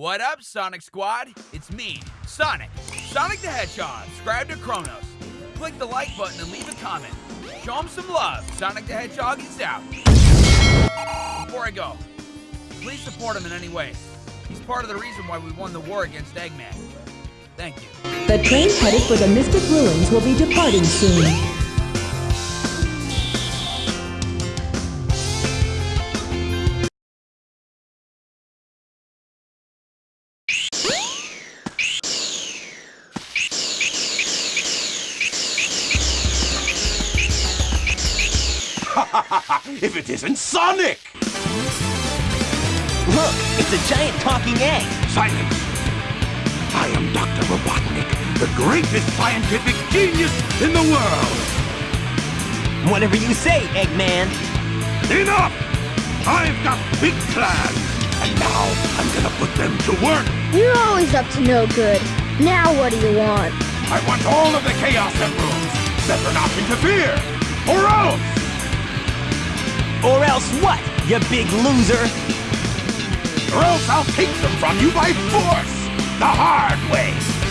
What up, Sonic Squad? It's me, Sonic. Sonic the Hedgehog. Subscribe to Kronos. Click the like button and leave a comment. Show him some love. Sonic the Hedgehog is out. Before I go, please support him in any way. He's part of the reason why we won the war against Eggman. Thank you. The train headed for the Mystic Ruins will be departing soon. if it isn't Sonic! Look, it's a giant talking egg. Silence! I am Dr. Robotnik, the greatest scientific genius in the world! Whatever you say, Eggman. Enough! I've got big plans, and now I'm gonna put them to work! You're always up to no good. Now what do you want? I want all of the Chaos Emeralds! Better not interfere! Or else! Or else what, you big loser? Or else I'll take them from you by force! The hard way!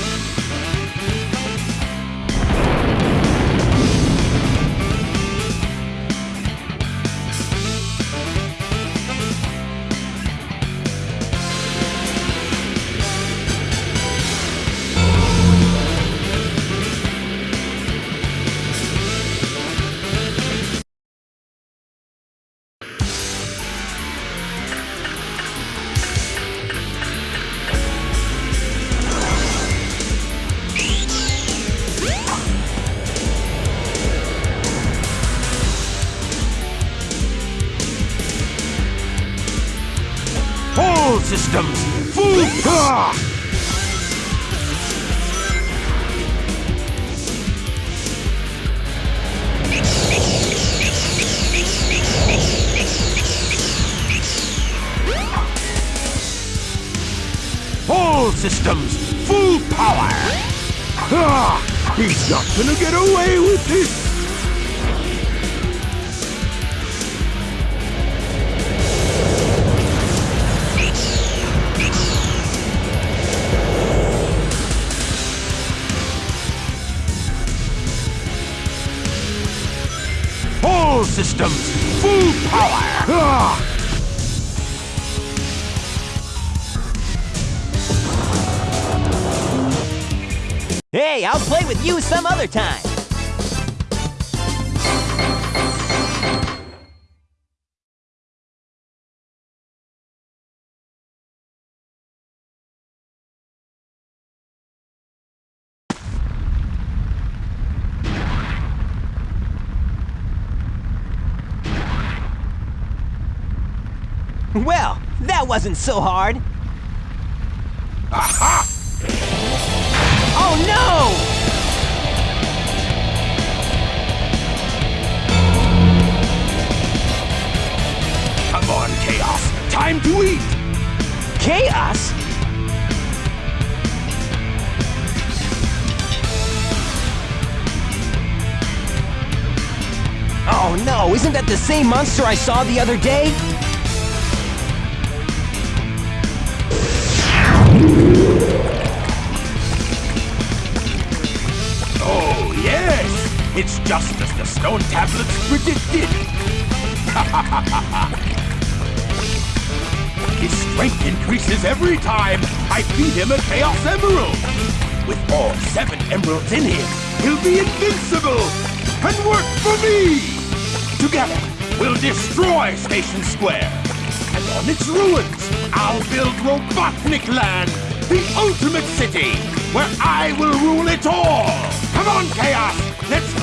Systems! Full power. All systems, full power! Ah, he's not gonna get away with this! Systems, full power! Ah. Hey, I'll play with you some other time. Well, that wasn't so hard. Aha! Oh no! Come on, Chaos. Time to eat! Chaos? Oh no, isn't that the same monster I saw the other day? It's just as the stone tablets predicted! His strength increases every time I feed him a Chaos Emerald! With all seven emeralds in him, he'll be invincible! And work for me! Together, we'll destroy Station Square! And on its ruins, I'll build Robotnik Land, the ultimate city, where I will rule it all! Come on, Chaos!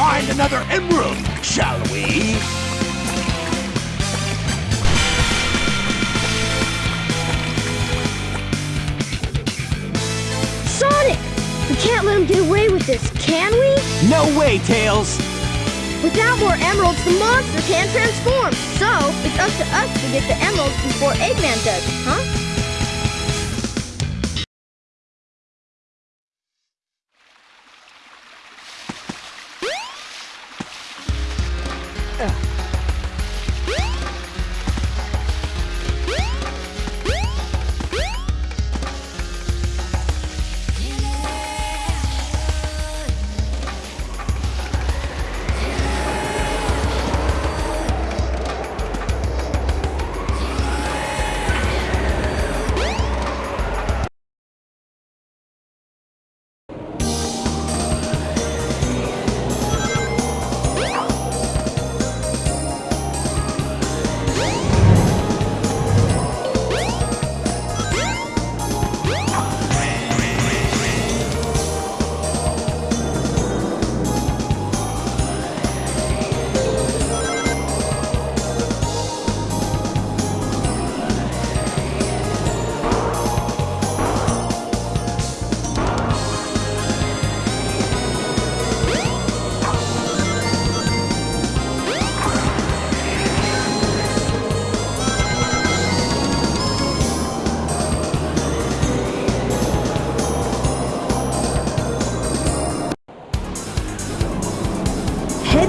Find another emerald, shall we? Sonic! We can't let him get away with this, can we? No way, Tails! Without more emeralds, the monster can't transform. So, it's up to us to get the emeralds before Eggman does, huh?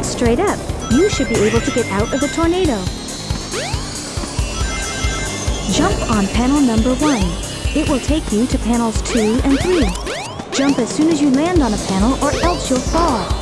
Straight up. You should be able to get out of the tornado. Jump on panel number 1. It will take you to panels 2 and 3. Jump as soon as you land on a panel or else you'll fall.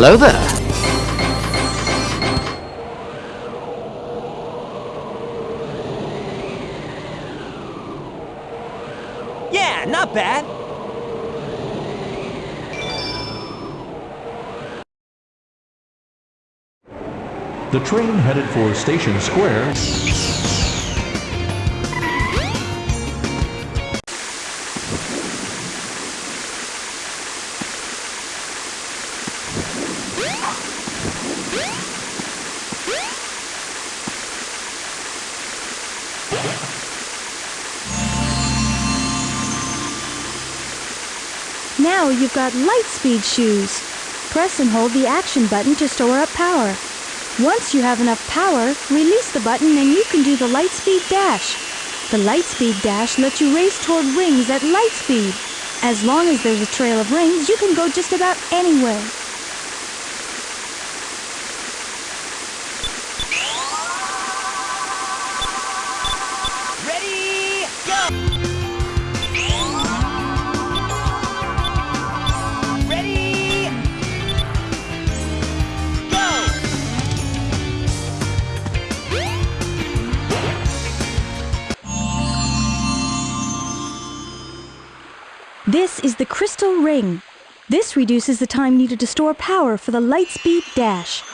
Hello there. Yeah, not bad. The train headed for Station Square Now you've got light speed shoes. Press and hold the action button to store up power. Once you have enough power, release the button and you can do the light speed dash. The light speed dash lets you race toward rings at light speed. As long as there's a trail of rings, you can go just about anywhere. Is the crystal ring. This reduces the time needed to store power for the light speed dash.